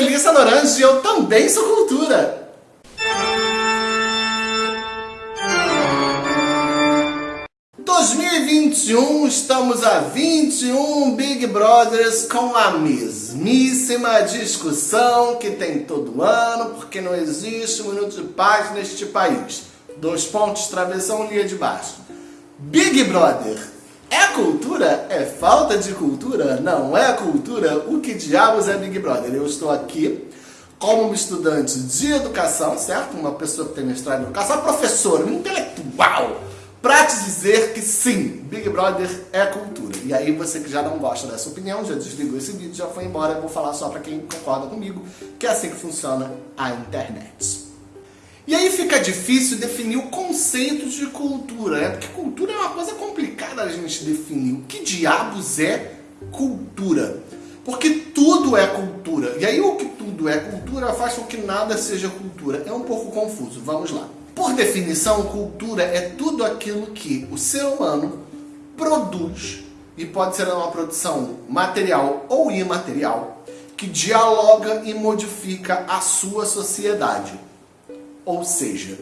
Melissa Norange e eu também sou cultura. ...2021, estamos a 21 Big Brothers com a mesmíssima discussão que tem todo ano, porque não existe um minuto de paz neste país. Dois pontos, travessão, linha de baixo. Big Brother é cultura? É falta de cultura? Não é cultura? O que diabos é Big Brother? Eu estou aqui como um estudante de educação, certo? Uma pessoa que tem mestrado em educação, professor, um intelectual, para te dizer que sim, Big Brother é cultura. E aí você que já não gosta dessa opinião, já desligou esse vídeo, já foi embora, eu vou falar só para quem concorda comigo, que é assim que funciona a internet. E aí fica difícil definir o conceito de cultura, né? Porque cultura é uma coisa complicada a gente definir. O que diabos é cultura? Porque tudo é cultura. E aí o que tudo é cultura faz com que nada seja cultura. É um pouco confuso. Vamos lá. Por definição, cultura é tudo aquilo que o ser humano produz, e pode ser uma produção material ou imaterial, que dialoga e modifica a sua sociedade. Ou seja,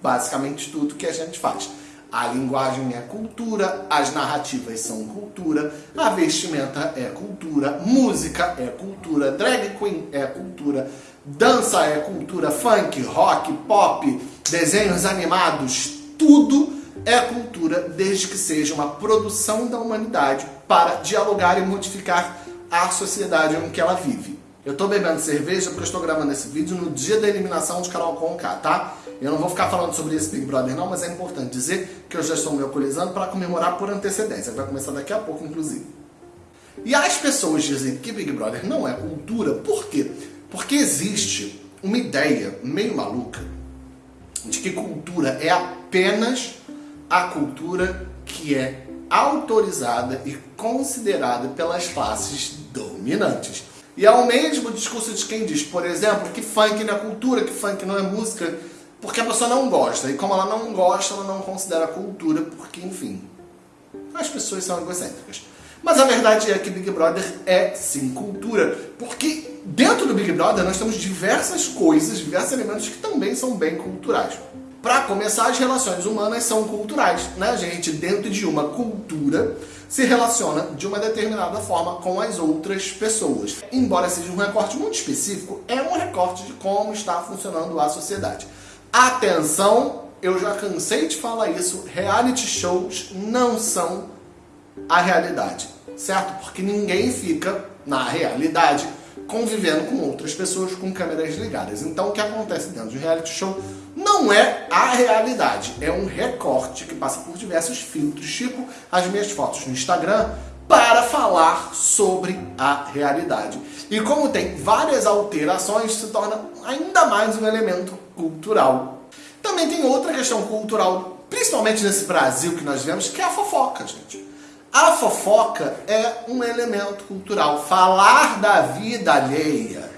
basicamente tudo que a gente faz. A linguagem é cultura, as narrativas são cultura, a vestimenta é cultura, música é cultura, drag queen é cultura, dança é cultura, funk, rock, pop, desenhos animados, tudo é cultura desde que seja uma produção da humanidade para dialogar e modificar a sociedade em que ela vive. Eu estou bebendo cerveja porque eu estou gravando esse vídeo no dia da eliminação de Carol Conká, tá? Eu não vou ficar falando sobre esse Big Brother não, mas é importante dizer que eu já estou me alcoolizando para comemorar por antecedência. Vai começar daqui a pouco, inclusive. E as pessoas dizem que Big Brother não é cultura, por quê? Porque existe uma ideia meio maluca de que cultura é apenas a cultura que é autorizada e considerada pelas classes dominantes. E é o mesmo discurso de quem diz, por exemplo, que funk não é cultura, que funk não é música, porque a pessoa não gosta. E como ela não gosta, ela não considera cultura, porque, enfim, as pessoas são egocêntricas. Mas a verdade é que Big Brother é sim cultura, porque dentro do Big Brother nós temos diversas coisas, diversos elementos que também são bem culturais. Para começar, as relações humanas são culturais, né? A gente, dentro de uma cultura, se relaciona de uma determinada forma com as outras pessoas. Embora seja um recorte muito específico, é um recorte de como está funcionando a sociedade. Atenção, eu já cansei de falar isso, reality shows não são a realidade, certo? Porque ninguém fica na realidade convivendo com outras pessoas com câmeras ligadas. Então o que acontece dentro de um reality show não é a realidade, é um recorte que passa por diversos filtros, tipo as minhas fotos no Instagram, para falar sobre a realidade. E como tem várias alterações, se torna ainda mais um elemento cultural. Também tem outra questão cultural, principalmente nesse Brasil que nós vemos, que é a fofoca, gente. A fofoca é um elemento cultural. Falar da vida alheia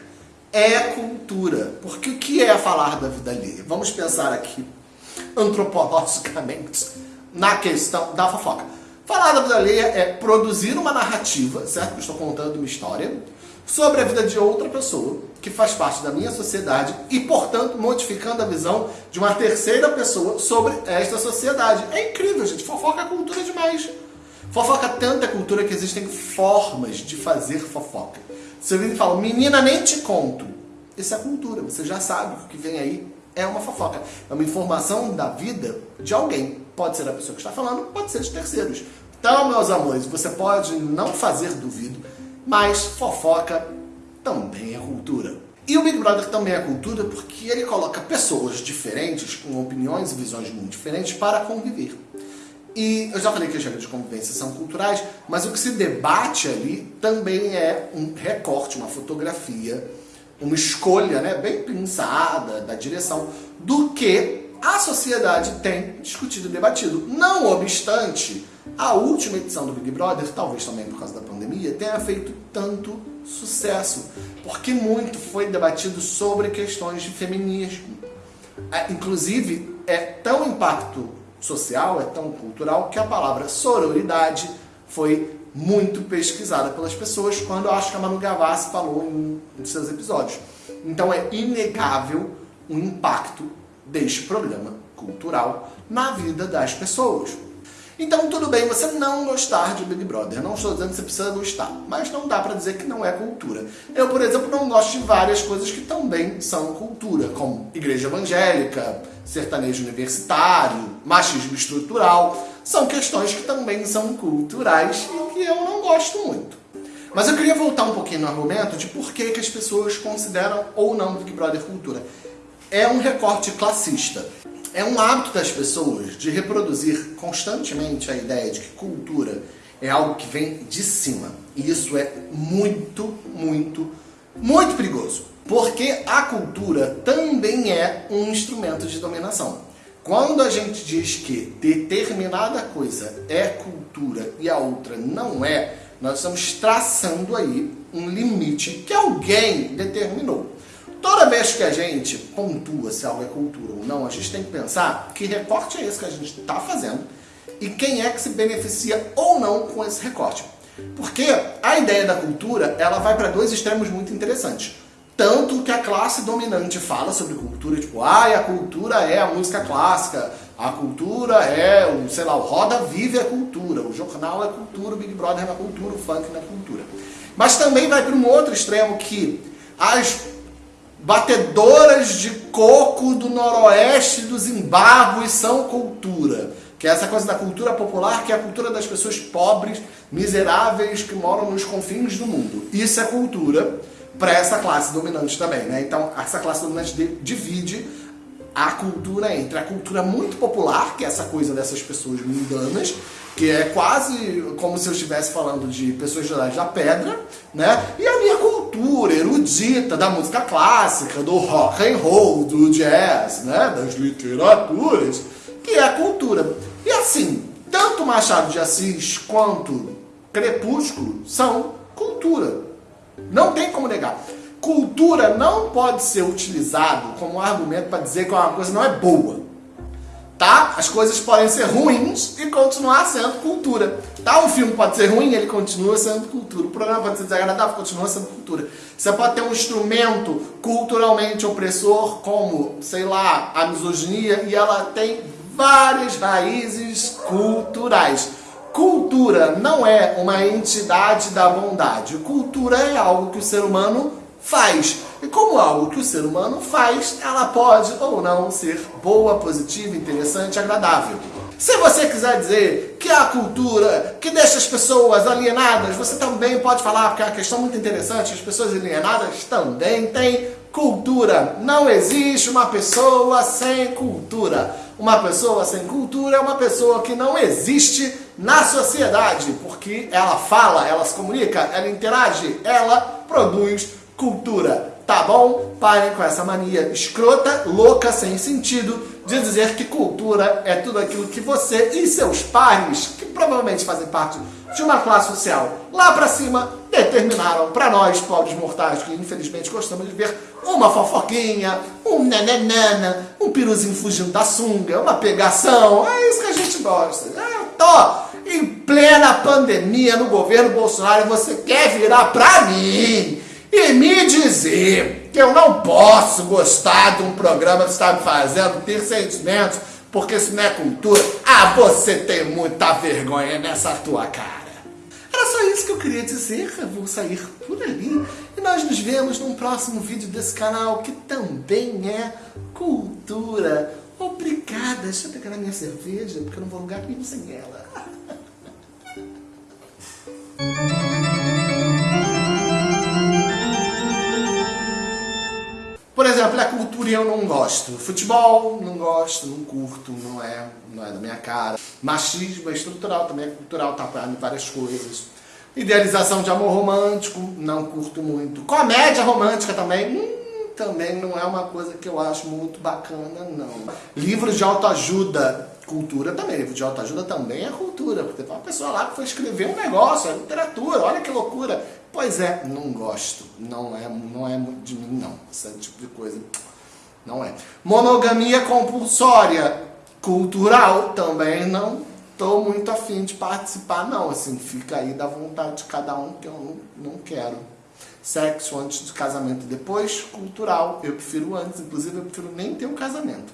é cultura. Porque o que é falar da vida alheia? Vamos pensar aqui antropologicamente na questão da fofoca. Falar da vida alheia é produzir uma narrativa, certo? Estou contando uma história sobre a vida de outra pessoa que faz parte da minha sociedade e, portanto, modificando a visão de uma terceira pessoa sobre esta sociedade. É incrível, gente. Fofoca é cultura demais. Fofoca tanta cultura que existem formas de fazer fofoca. Você vem e fala, menina, nem te conto. Isso é cultura, você já sabe que o que vem aí é uma fofoca. É uma informação da vida de alguém. Pode ser a pessoa que está falando, pode ser de terceiros. Então, meus amores, você pode não fazer duvido, mas fofoca também é cultura. E o Big Brother também é cultura porque ele coloca pessoas diferentes, com opiniões e visões muito diferentes, para conviver. E eu já falei que as regras de convivência são culturais, mas o que se debate ali também é um recorte, uma fotografia, uma escolha né, bem pensada da direção do que a sociedade tem discutido e debatido. Não obstante, a última edição do Big Brother, talvez também por causa da pandemia, tenha feito tanto sucesso, porque muito foi debatido sobre questões de feminismo. É, inclusive, é tão impacto social, é tão cultural, que a palavra sororidade foi muito pesquisada pelas pessoas, quando acho que a Manu Gavassi falou em, em seus episódios. Então é inegável o impacto deste programa cultural na vida das pessoas. Então tudo bem você não gostar de Big Brother, não estou dizendo que você precisa gostar, mas não dá para dizer que não é cultura. Eu, por exemplo, não gosto de várias coisas que também são cultura, como igreja evangélica, sertanejo universitário, machismo estrutural, são questões que também são culturais e que eu não gosto muito. Mas eu queria voltar um pouquinho no argumento de por que, que as pessoas consideram ou não Big Brother cultura. É um recorte classista. É um hábito das pessoas de reproduzir constantemente a ideia de que cultura é algo que vem de cima. E isso é muito, muito, muito perigoso. Porque a cultura também é um instrumento de dominação. Quando a gente diz que determinada coisa é cultura e a outra não é, nós estamos traçando aí um limite que alguém determinou. Toda vez que a gente pontua se algo é cultura ou não, a gente tem que pensar que recorte é esse que a gente está fazendo e quem é que se beneficia ou não com esse recorte. Porque a ideia da cultura, ela vai para dois extremos muito interessantes. Tanto que a classe dominante fala sobre cultura, tipo, ah, a cultura é a música clássica, a cultura é, o, sei lá, o Roda Vive é cultura, o jornal é cultura, o Big Brother é cultura, o funk é cultura. Mas também vai para um outro extremo que as batedoras de coco do noroeste do Zimbábue são cultura. Que é essa coisa da cultura popular, que é a cultura das pessoas pobres, miseráveis, que moram nos confins do mundo. Isso é cultura para essa classe dominante também, né? Então, essa classe dominante divide a cultura entre a cultura muito popular, que é essa coisa dessas pessoas mundanas, que é quase como se eu estivesse falando de pessoas gerais da pedra, né? E a minha cultura erudita da música clássica, do rock and roll, do jazz, né? Das literaturas, que é a cultura. E assim, tanto Machado de Assis quanto Crepúsculo são cultura. Não tem como negar. Cultura não pode ser utilizado como argumento para dizer que uma coisa não é boa. As coisas podem ser ruins e continuar sendo cultura. Tá? Um filme pode ser ruim, ele continua sendo cultura. O programa pode ser desagradável, continua sendo cultura. Você pode ter um instrumento culturalmente opressor, como, sei lá, a misoginia, e ela tem várias raízes culturais. Cultura não é uma entidade da bondade. Cultura é algo que o ser humano faz. E como algo que o ser humano faz, ela pode ou não ser boa, positiva, interessante, agradável. Se você quiser dizer que a cultura que deixa as pessoas alienadas, você também pode falar, porque é uma questão muito interessante, as pessoas alienadas também têm cultura. Não existe uma pessoa sem cultura. Uma pessoa sem cultura é uma pessoa que não existe na sociedade, porque ela fala, ela se comunica, ela interage, ela produz cultura. Tá bom? Parem com essa mania escrota, louca, sem sentido, de dizer que cultura é tudo aquilo que você e seus pares, que provavelmente fazem parte de uma classe social lá pra cima, determinaram para nós, pobres mortais, que infelizmente gostamos de ver uma fofoquinha, um nananana, um piruzinho fugindo da sunga, uma pegação, é isso que a gente gosta. Eu tô em plena pandemia no governo Bolsonaro e você quer virar pra mim e me dizer que eu não posso gostar de um programa que está me fazendo ter sentimentos, porque isso não é cultura. Ah, você tem muita vergonha nessa tua cara. Era só isso que eu queria dizer, eu vou sair por ali. E nós nos vemos num próximo vídeo desse canal, que também é cultura. Obrigada. Deixa eu pegar a minha cerveja, porque eu não vou lugar nenhum sem ela. exemplo, a cultura eu não gosto. Futebol, não gosto, não curto, não é, não é da minha cara. Machismo é estrutural, também é cultural, tá para várias coisas. Idealização de amor romântico, não curto muito. Comédia romântica também, hum, também não é uma coisa que eu acho muito bacana, não. Livros de autoajuda, cultura também. Livro de autoajuda também é cultura, porque tem uma pessoa lá que foi escrever um negócio, é literatura, olha que loucura. Pois é, não gosto. Não é, não é muito de mim, não. Esse tipo de coisa não é. Monogamia compulsória, cultural, também não. tô muito afim de participar, não. Assim, fica aí da vontade de cada um, que eu não, não quero. Sexo antes do casamento e depois, cultural. Eu prefiro antes, inclusive eu prefiro nem ter um casamento.